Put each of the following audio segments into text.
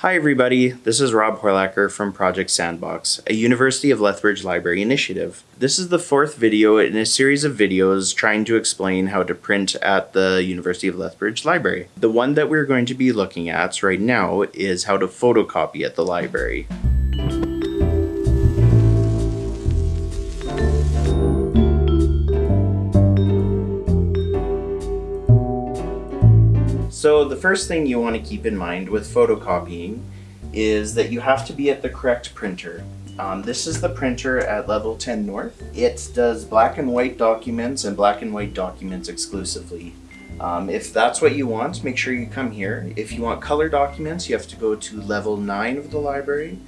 Hi everybody, this is Rob Horlacher from Project Sandbox, a University of Lethbridge Library initiative. This is the fourth video in a series of videos trying to explain how to print at the University of Lethbridge Library. The one that we're going to be looking at right now is how to photocopy at the library. So the first thing you want to keep in mind with photocopying is that you have to be at the correct printer. Um, this is the printer at level 10 North. It does black and white documents and black and white documents exclusively. Um, if that's what you want, make sure you come here. If you want color documents, you have to go to level 9 of the library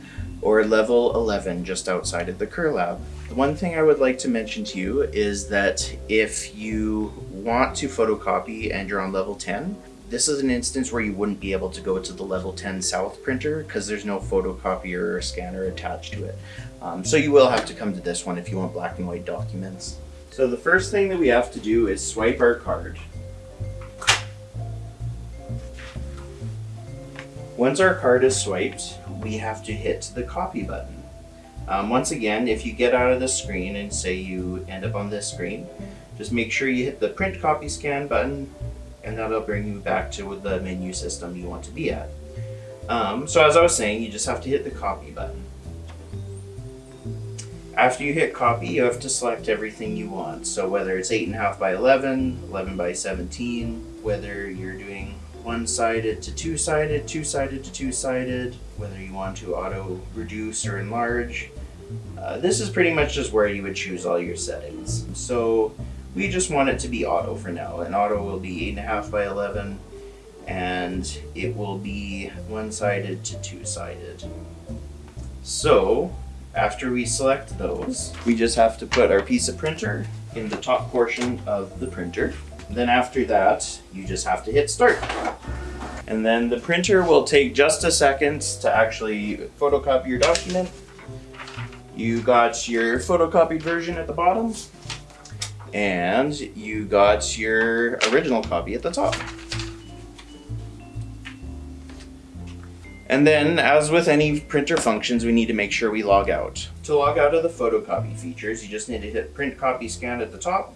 or level 11 just outside of the Kerr Lab. The one thing I would like to mention to you is that if you want to photocopy and you're on level 10, this is an instance where you wouldn't be able to go to the level 10 south printer because there's no photocopier or scanner attached to it. Um, so you will have to come to this one if you want black and white documents. So the first thing that we have to do is swipe our card. Once our card is swiped, we have to hit the copy button. Um, once again, if you get out of the screen and say you end up on this screen, just make sure you hit the print copy scan button and that'll bring you back to the menu system you want to be at. Um, so as I was saying, you just have to hit the copy button. After you hit copy, you have to select everything you want. So whether it's 8.5 by 11, 11 by 17, whether you're doing one-sided to two-sided, two-sided to two-sided, whether you want to auto reduce or enlarge. Uh, this is pretty much just where you would choose all your settings. So we just want it to be auto for now. And auto will be 8.5 by 11 and it will be one-sided to two-sided. So after we select those, we just have to put our piece of printer in the top portion of the printer. Then after that, you just have to hit start. And then the printer will take just a second to actually photocopy your document. You got your photocopied version at the bottom and you got your original copy at the top. And then, as with any printer functions, we need to make sure we log out. To log out of the photocopy features, you just need to hit print copy scan at the top.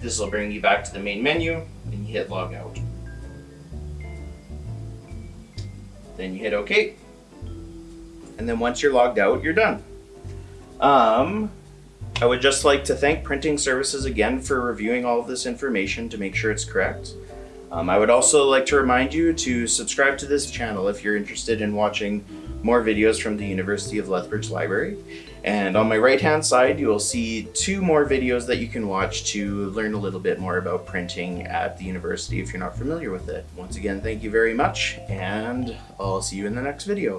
This will bring you back to the main menu, and you hit log out. Then you hit OK. And then once you're logged out, you're done. Um, I would just like to thank Printing Services again for reviewing all of this information to make sure it's correct. Um, I would also like to remind you to subscribe to this channel if you're interested in watching more videos from the University of Lethbridge Library. And on my right hand side, you will see two more videos that you can watch to learn a little bit more about printing at the university if you're not familiar with it. Once again, thank you very much, and I'll see you in the next video.